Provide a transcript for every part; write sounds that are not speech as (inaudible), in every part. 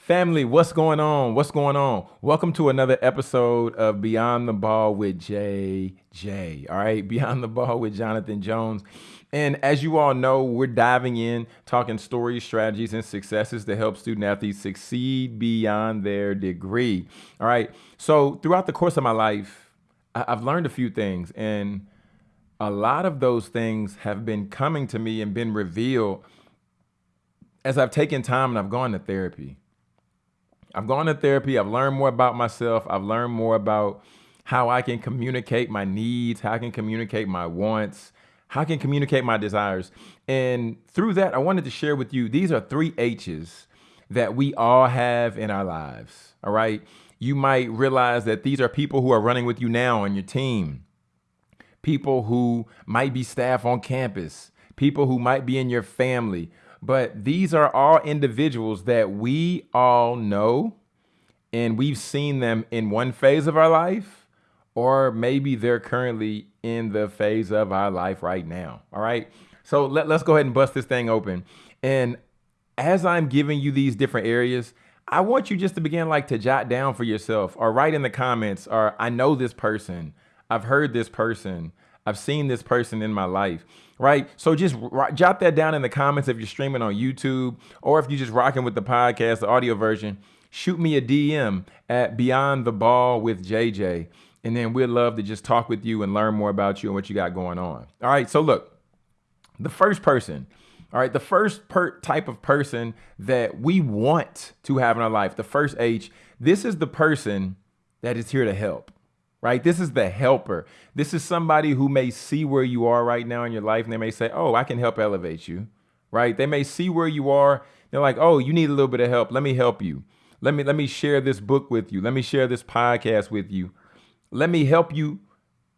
Family, what's going on? What's going on? Welcome to another episode of Beyond the Ball with JJ. All right, (laughs) Beyond the Ball with Jonathan Jones. And as you all know, we're diving in, talking stories, strategies, and successes to help student athletes succeed beyond their degree. All right. So, throughout the course of my life, I've learned a few things, and a lot of those things have been coming to me and been revealed as I've taken time and I've gone to therapy. I've gone to therapy. I've learned more about myself. I've learned more about how I can communicate my needs, how I can communicate my wants, how I can communicate my desires. And through that, I wanted to share with you these are three H's that we all have in our lives. All right. You might realize that these are people who are running with you now on your team, people who might be staff on campus, people who might be in your family, but these are all individuals that we all know and we've seen them in one phase of our life, or maybe they're currently in the phase of our life right now. All right. So let, let's go ahead and bust this thing open. And as I'm giving you these different areas, I want you just to begin like to jot down for yourself or write in the comments or I know this person. I've heard this person. I've seen this person in my life, right? So just jot that down in the comments if you're streaming on YouTube or if you're just rocking with the podcast, the audio version. Shoot me a DM at Beyond the Ball with JJ, and then we'd love to just talk with you and learn more about you and what you got going on. All right, so look, the first person, all right, the first type of person that we want to have in our life, the first H, this is the person that is here to help right? This is the helper. This is somebody who may see where you are right now in your life and they may say, Oh, I can help elevate you, right? They may see where you are. They're like, Oh, you need a little bit of help. Let me help you. Let me let me share this book with you. Let me share this podcast with you. Let me help you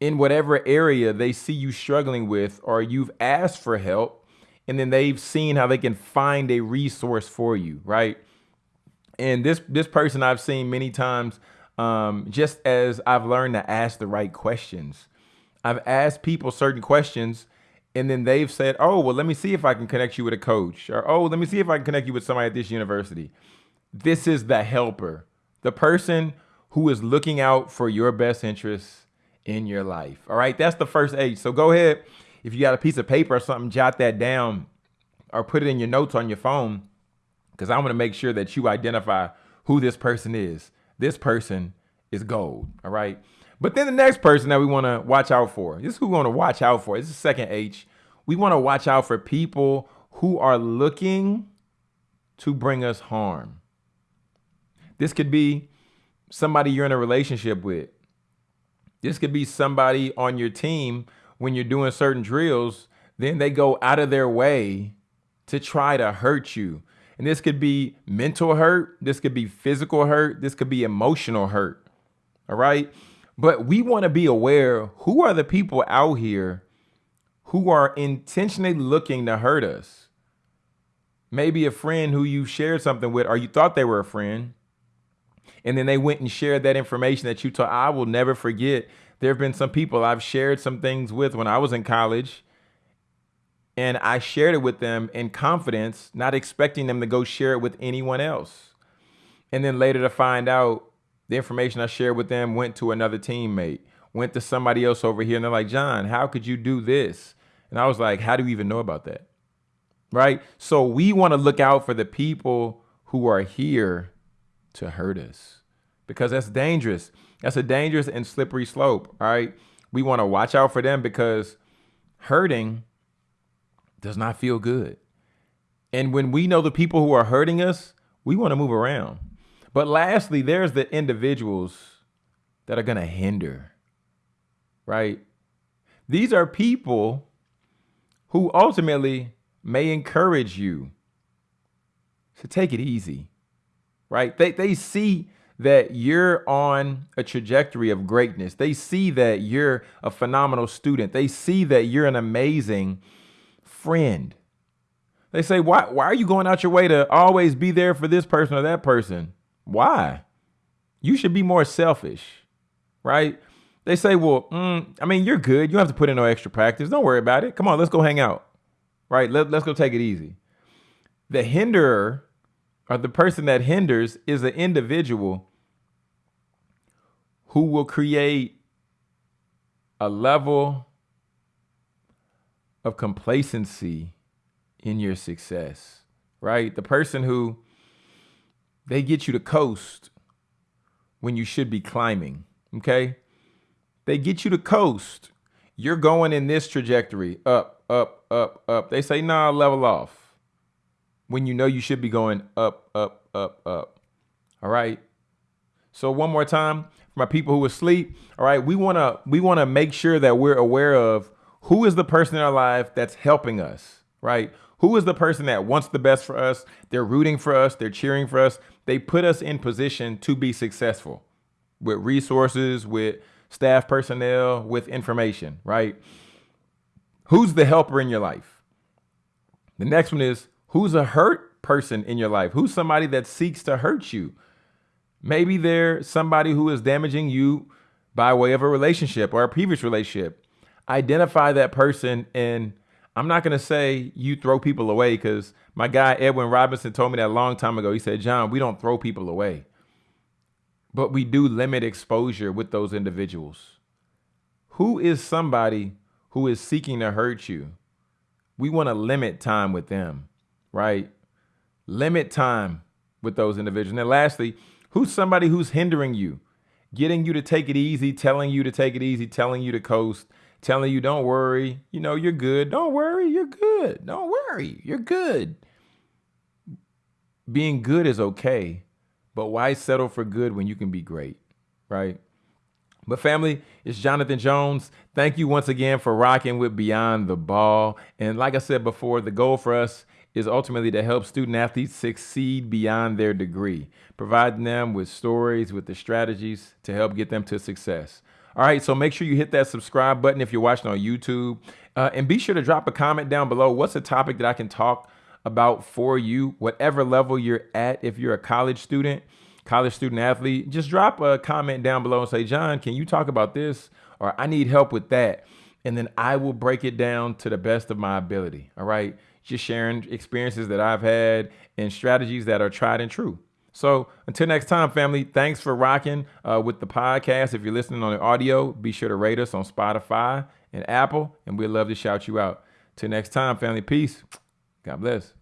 in whatever area they see you struggling with or you've asked for help and then they've seen how they can find a resource for you, right? And this this person I've seen many times um, just as I've learned to ask the right questions. I've asked people certain questions and then they've said, oh, well, let me see if I can connect you with a coach or, oh, let me see if I can connect you with somebody at this university. This is the helper, the person who is looking out for your best interests in your life. All right. That's the first H. So go ahead. If you got a piece of paper or something, jot that down or put it in your notes on your phone because I want to make sure that you identify who this person is this person is gold. All right. But then the next person that we want to watch out for, this is who we want to watch out for. This is second H. We want to watch out for people who are looking to bring us harm. This could be somebody you're in a relationship with. This could be somebody on your team when you're doing certain drills, then they go out of their way to try to hurt you. And this could be mental hurt, this could be physical hurt, this could be emotional hurt. All right. But we want to be aware who are the people out here who are intentionally looking to hurt us. Maybe a friend who you shared something with, or you thought they were a friend, and then they went and shared that information that you told. I will never forget. There have been some people I've shared some things with when I was in college and I shared it with them in confidence, not expecting them to go share it with anyone else. And then later to find out the information I shared with them went to another teammate, went to somebody else over here. And they're like, John, how could you do this? And I was like, how do you even know about that? Right. So we want to look out for the people who are here to hurt us because that's dangerous. That's a dangerous and slippery slope. All right. We want to watch out for them because hurting does not feel good. And when we know the people who are hurting us, we want to move around. But lastly, there's the individuals that are going to hinder, right? These are people who ultimately may encourage you to take it easy, right? They, they see that you're on a trajectory of greatness. They see that you're a phenomenal student. They see that you're an amazing friend. They say, why, why are you going out your way to always be there for this person or that person? Why? You should be more selfish, right? They say, well, mm, I mean, you're good. You don't have to put in no extra practice. Don't worry about it. Come on, let's go hang out, right? Let, let's go take it easy. The hinderer or the person that hinders is an individual who will create a level of complacency in your success, right? The person who they get you to coast when you should be climbing, okay? They get you to coast. You're going in this trajectory up, up, up, up. They say, nah, level off. When you know you should be going up, up, up, up. All right. So one more time, for my people who are asleep, all right, we wanna we wanna make sure that we're aware of who is the person in our life that's helping us, right? Who is the person that wants the best for us? They're rooting for us, they're cheering for us. They put us in position to be successful with resources, with staff personnel, with information, right? Who's the helper in your life? The next one is who's a hurt person in your life? Who's somebody that seeks to hurt you? Maybe they're somebody who is damaging you by way of a relationship or a previous relationship. Identify that person and I'm not going to say you throw people away because my guy Edwin Robinson told me that a long time ago. He said, John, we don't throw people away, but we do limit exposure with those individuals. Who is somebody who is seeking to hurt you? We want to limit time with them, right? Limit time with those individuals. And then lastly, who's somebody who's hindering you, getting you to take it easy, telling you to take it easy, telling you to coast, telling you, don't worry, you know, you're good. Don't worry, you're good. Don't worry, you're good. Being good is okay, but why settle for good when you can be great, right? But family, it's Jonathan Jones. Thank you once again for rocking with Beyond the Ball. And like I said before, the goal for us is ultimately to help student athletes succeed beyond their degree, providing them with stories, with the strategies to help get them to success. All right, so make sure you hit that subscribe button if you're watching on YouTube. Uh, and be sure to drop a comment down below. What's a topic that I can talk about for you, whatever level you're at? If you're a college student, college student athlete, just drop a comment down below and say, John, can you talk about this? Or I need help with that. And then I will break it down to the best of my ability. All right. Just sharing experiences that I've had and strategies that are tried and true. So until next time, family, thanks for rocking uh, with the podcast. If you're listening on the audio, be sure to rate us on Spotify and Apple, and we'd love to shout you out. Till next time, family, peace. God bless.